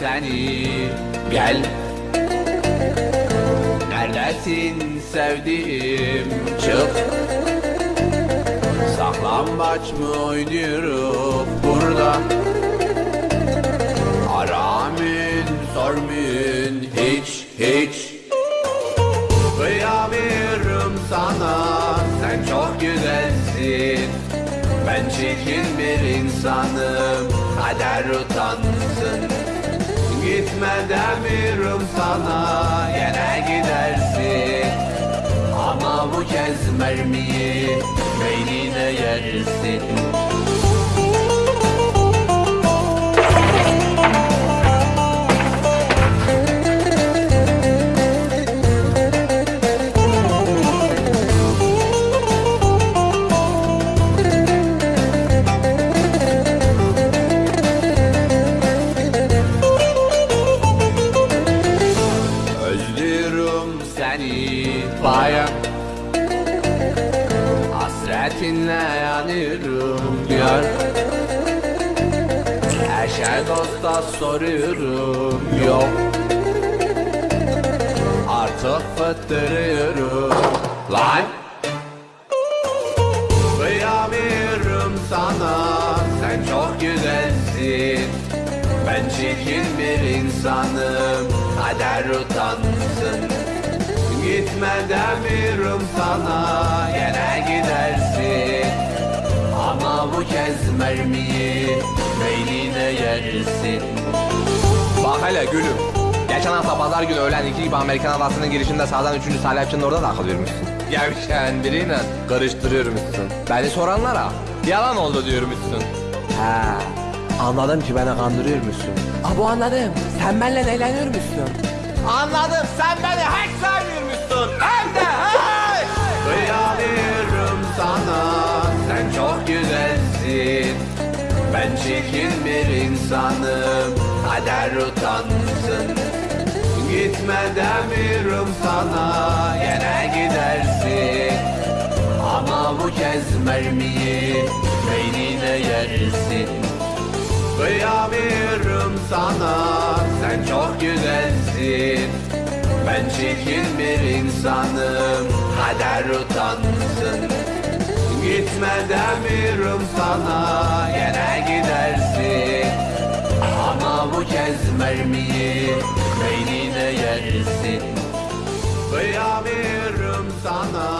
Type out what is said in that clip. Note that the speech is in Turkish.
Seni. Gel. Neredesin sevdiğim çık Saklambaç mı oynuyoruz burada? Aramın sormun hiç hiç? Kıyamıyorum sana sen çok güzelsin. Ben çirkin bir insanım kader utansın Gitme demiyorum sana yine gidersin. Ama bu kez mermiyi beynine yersin bayan Hasretinle yanıyorum yar. Eşe dosta soruyorum yok. Artık fıttırıyorum. Lan! Kıyamıyorum sana Sen çok güzelsin. Ben çirkin bir insanım Kader utansın Gitme demiyorum sana Yine gidersin Ama bu kez mermiyi Beynine yersin Bak hele gülüm. Geçen hafta pazar günü öğlen iki gibi Amerikan adasının girişinde sağdan üçüncü salyapçının orada takıl vermişsin. Gevşen biriyle karıştırıyormuşsun. Beni soranlara yalan oldu diyormuşsun. He. Anladım ki beni kandırıyormuşsun. Aa bu anladım. Sen benimle eğleniyormuşsun. Anladım. Sen beni hiç sevmiyormuşsun. Çirkin bir insanım. Kader utansın. Gitme demiyorum sana Yine gidersin. Ama bu kez mermiyi Beynine yersin. Kıyamıyorum sana Sen çok güzelsin. Ben çirkin bir insanım Kader utansın. Gitme demiyorum sana bu kez mermiyi Beynine yersin. Kıyamıyorum sana